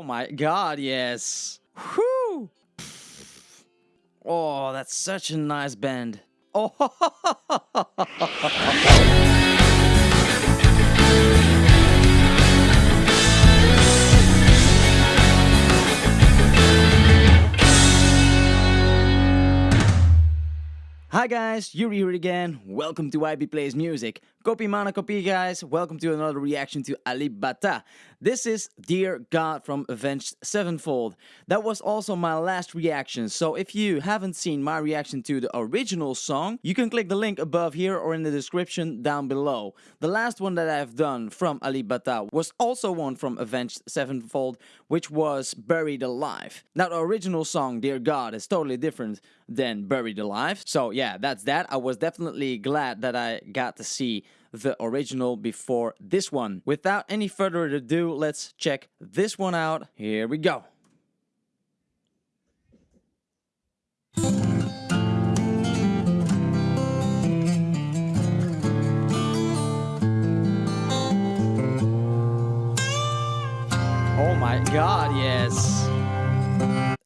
Oh my god, yes. Whew. Oh, that's such a nice bend. Oh. Hi guys, Yuri here again. Welcome to IB Plays Music. Copy mana copy guys. Welcome to another reaction to Alip Ba This is Dear God from Avenged Sevenfold. That was also my last reaction. So if you haven't seen my reaction to the original song, you can click the link above here or in the description down below. The last one that I've done from Alip Ba was also one from Avenged Sevenfold, which was Buried Alive. Now the original song Dear God is totally different than Buried Alive. So yeah, that's that. I was definitely glad that I got to see the original before this one. Without any further ado, let's check this one out. Here we go. Oh my god, yes.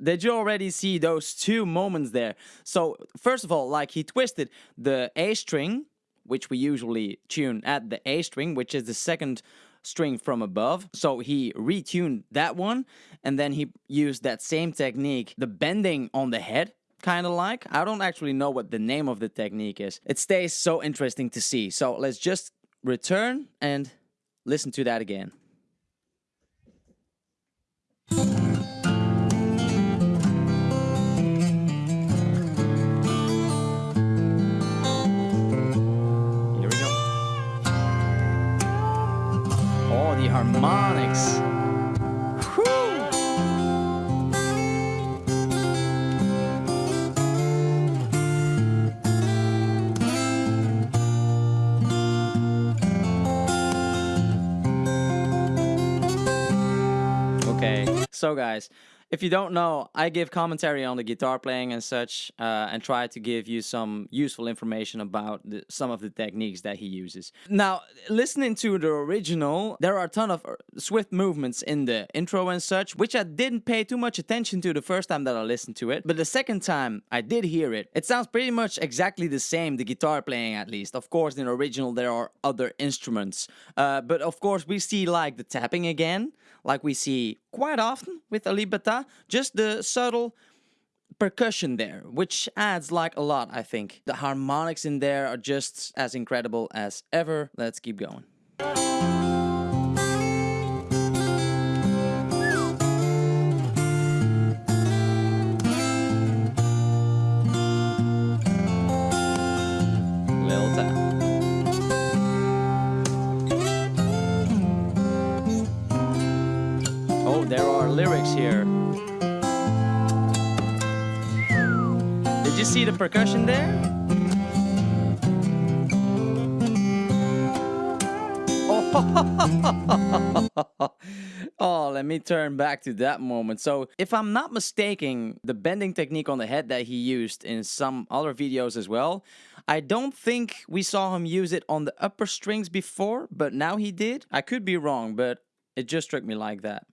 Did you already see those two moments there? So, first of all, like he twisted the A string which we usually tune at the A string, which is the second string from above. So he retuned that one and then he used that same technique, the bending on the head, kind of like. I don't actually know what the name of the technique is. It stays so interesting to see. So let's just return and listen to that again. Okay, so guys, if you don't know, I give commentary on the guitar playing and such, uh, and try to give you some useful information about the, some of the techniques that he uses. Now, listening to the original, there are a ton of uh, swift movements in the intro and such, which I didn't pay too much attention to the first time that I listened to it, but the second time I did hear it, it sounds pretty much exactly the same, the guitar playing at least. Of course, in the original there are other instruments, uh, but of course we see like the tapping again, like we see quite often with Alip Just the subtle percussion there, which adds like a lot, I think. The harmonics in there are just as incredible as ever. Let's keep going. Lyrics here. Did you see the percussion there? Oh. oh, let me turn back to that moment. So, if I'm not mistaken, the bending technique on the head that he used in some other videos as well, I don't think we saw him use it on the upper strings before, but now he did. I could be wrong, but it just struck me like that.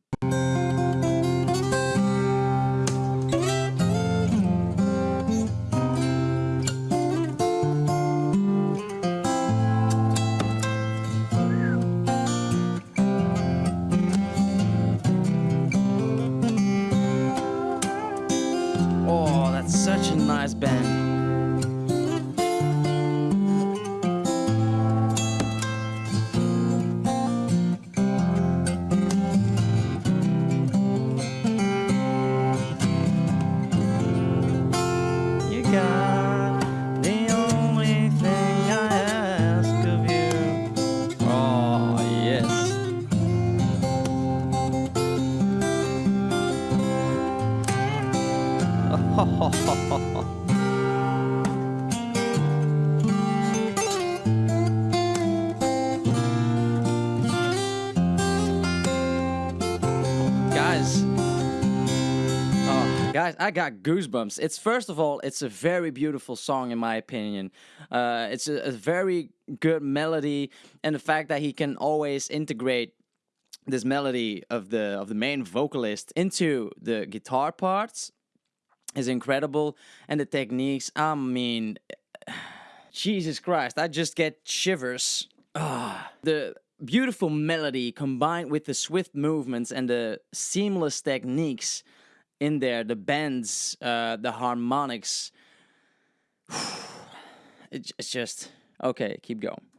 I got goosebumps. It's first of all it's a very beautiful song in my opinion. Uh, it's a, a, very good melody and the fact that he can always integrate this melody of the of the main vocalist into the guitar parts is incredible and the techniques i mean jesus christ i just get shivers. Ah the beautiful melody combined with the swift movements and the seamless techniques in there the bends uh, the harmonics. It's just okay keep going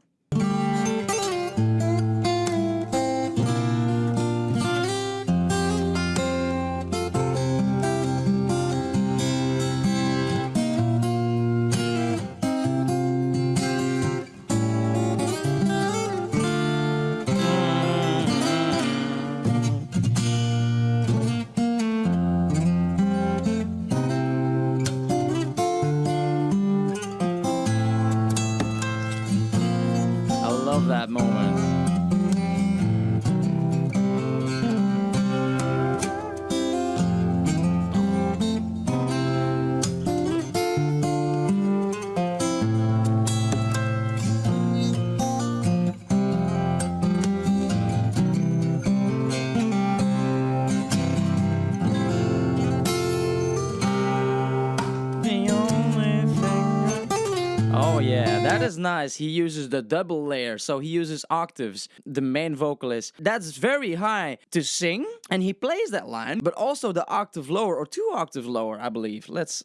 nice. He uses the double layer, so he uses octaves, the main vocalist. That's very high to sing, and he plays that line, but also the octave lower, or two octaves lower, I believe. Let's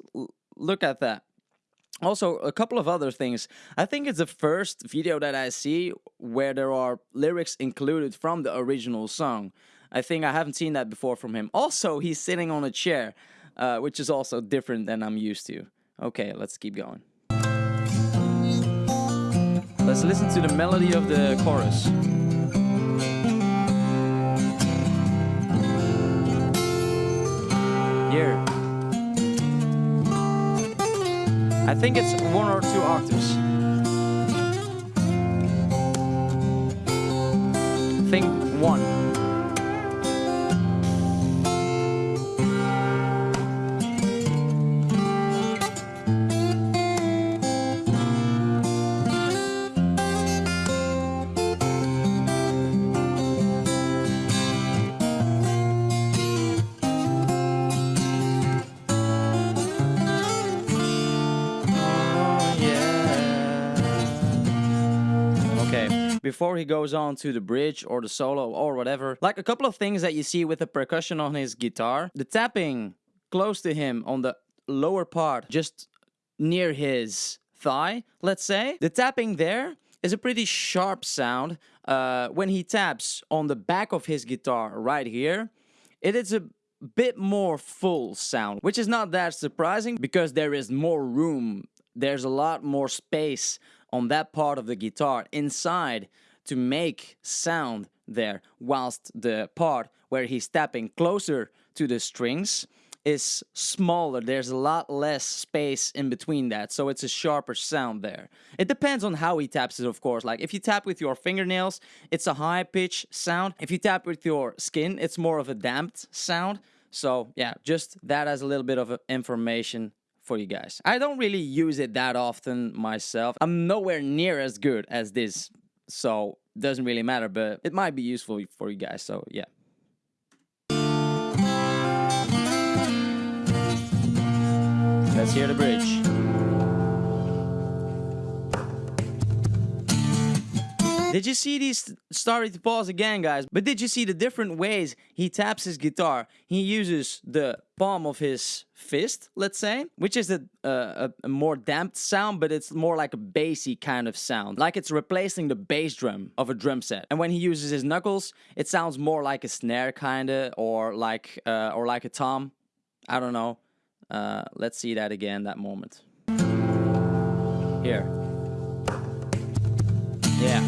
look at that. Also, a couple of other things. I think it's the first video that I see where there are lyrics included from the original song. I think I haven't seen that before from him. Also, he's sitting on a chair, uh, which is also different than I'm used to. Okay, let's keep going. Let's listen to the melody of the chorus. Here. I think it's one or two octaves. Before he goes on to the bridge or the solo or whatever. Like a couple of things that you see with the percussion on his guitar. The tapping close to him on the lower part, just near his thigh, let's say. The tapping there is a pretty sharp sound. Uh, when he taps on the back of his guitar right here, it is a bit more full sound, which is not that surprising because there is more room. There's a lot more space on that part of the guitar inside to make sound there whilst the part where he's tapping closer to the strings is smaller. There's a lot less space in between that so it's a sharper sound there. It depends on how he taps it of course. Like if you tap with your fingernails it's a high pitch sound. If you tap with your skin it's more of a damped sound. So yeah just that as a little bit of information for you guys. I don't really use it that often myself. I'm nowhere near as good as this, so doesn't really matter, but it might be useful for you guys, so yeah. Let's hear the bridge. Did you see these? Sorry to pause again, guys, but did you see the different ways he taps his guitar? He uses the palm of his fist, let's say, which is a, a, a, more damped sound, but it's more like a bassy kind of sound, like it's replacing the bass drum of a drum set. And when he uses his knuckles, it sounds more like a snare kinda, or like uh, or like a tom. I don't know. Uh, let's see that again. That moment. Here. Yeah.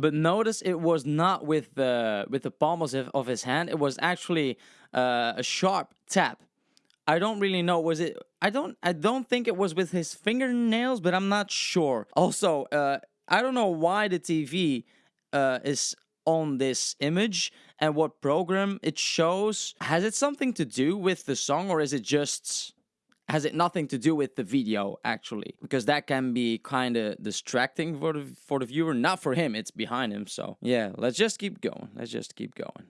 But notice it was not with the with the palms of, of his hand. It was actually uh, a sharp tap. I don't really know. Was it? I don't. I don't think it was with his fingernails, but I'm not sure. Also, uh, I don't know why the TV uh, is on this image and what program it shows. Has it something to do with the song, or is it just? Has it nothing to do with the video actually? Because that can be kind of distracting for the for the viewer. Not for him. It's behind him. So yeah, let's just keep going. Let's just keep going.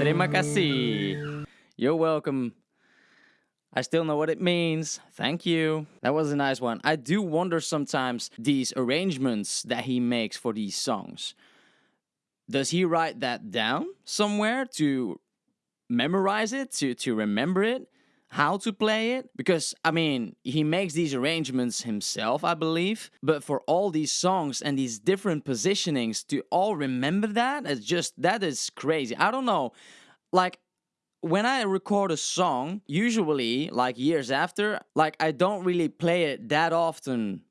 Terima kasih. You're welcome. I still know what it means. Thank you. That was a nice one. I do wonder sometimes these arrangements that he makes for these songs. Does he write that down somewhere to memorize it, to, to remember it, how to play it? Because, I mean, he makes these arrangements himself, I believe. But for all these songs and these different positionings to all remember that, it's just, that is crazy. I don't know like when I record a song, usually like years after, like I don't really play it that often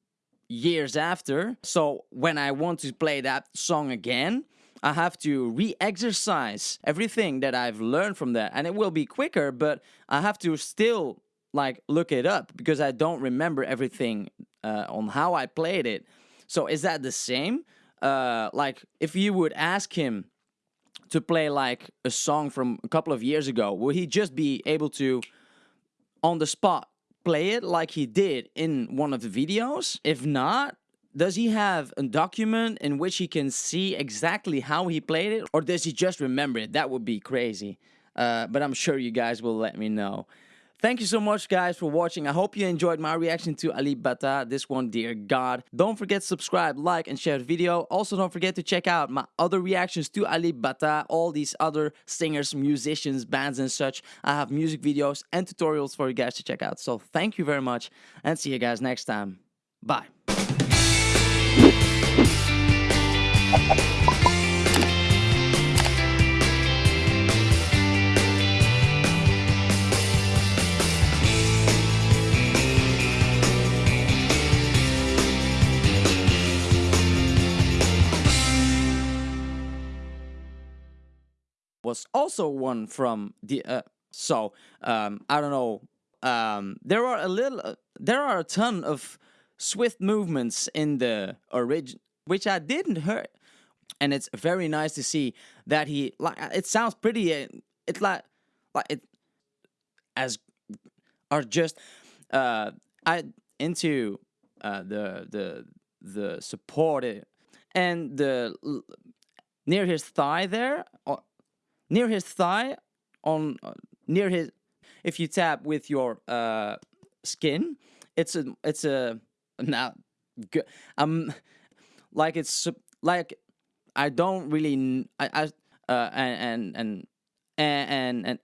years after. So when I want to play that song again, I have to re-exercise everything that I've learned from that and it will be quicker, but I have to still like look it up because I don't remember everything uh, on how I played it. So is that the same? Uh, like if you would ask him to play like a song from a couple of years ago, will he just be able to, on the spot, play it like he did in one of the videos? If not, does he have a document in which he can see exactly how he played it? Or does he just remember it? That would be crazy. Uh, but I'm sure you guys will let me know. Thank you so much, guys, for watching. I hope you enjoyed my reaction to Alip Ba Ta, this one, Dear God. Don't forget to subscribe, like, and share the video. Also, don't forget to check out my other reactions to Alip Ba Ta, all these other singers, musicians, bands, and such. I have music videos and tutorials for you guys to check out. So thank you very much, and see you guys next time. Bye. Was also one from the uh, so um, I don't know um, there are a little uh, there are a ton of swift movements in the origin which I didn't hear and it's very nice to see that he like it sounds pretty uh, it's like like it as are just uh I into uh the the the supported and the near his thigh there or near his thigh on uh, near his if you tap with your uh skin it's a it's a now good um like it's like i don't really i i uh and and and and and